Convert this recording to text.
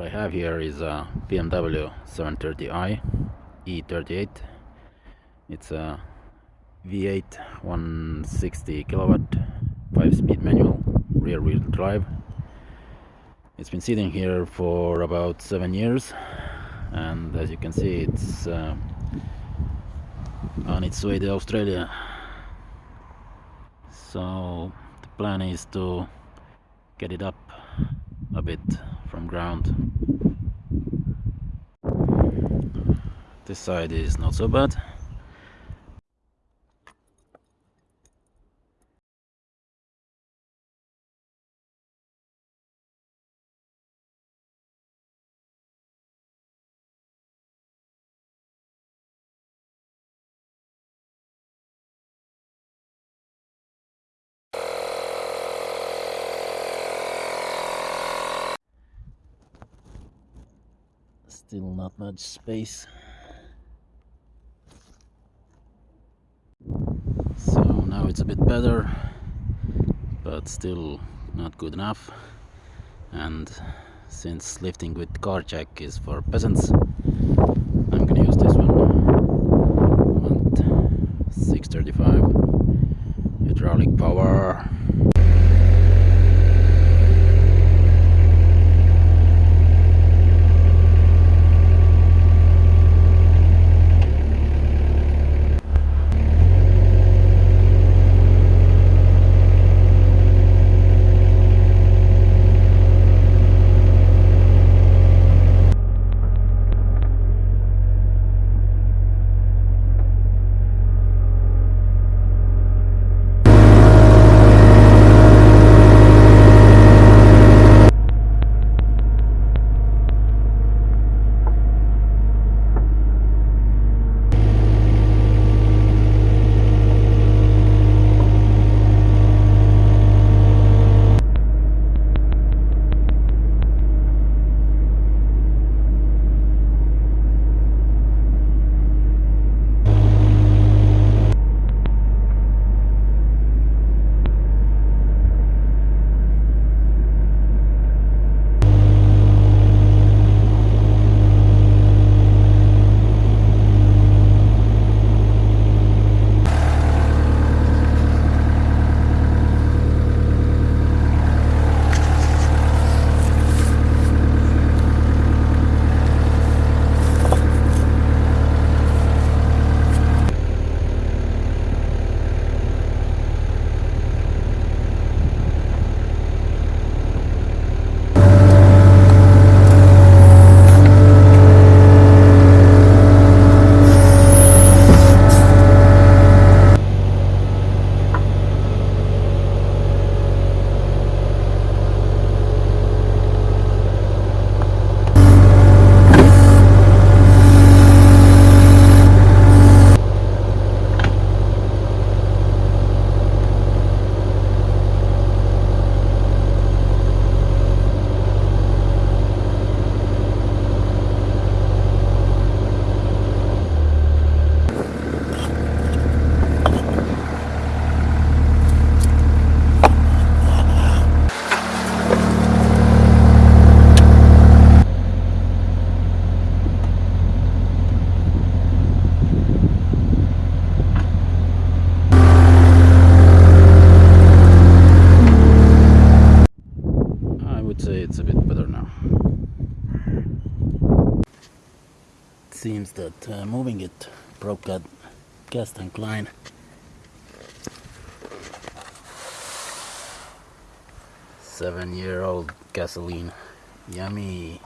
What I have here is a BMW 730i E38. It's a V8 160 kilowatt 5-speed manual rear wheel drive. It's been sitting here for about 7 years and as you can see it's uh, on its way to Australia. So the plan is to get it up a bit from ground. This side is not so bad. Still not much space. So now it's a bit better, but still not good enough. And since lifting with car jack is for peasants, I'm gonna use this seems that uh, moving it broke that gas tank line. Seven year old gasoline. Yummy.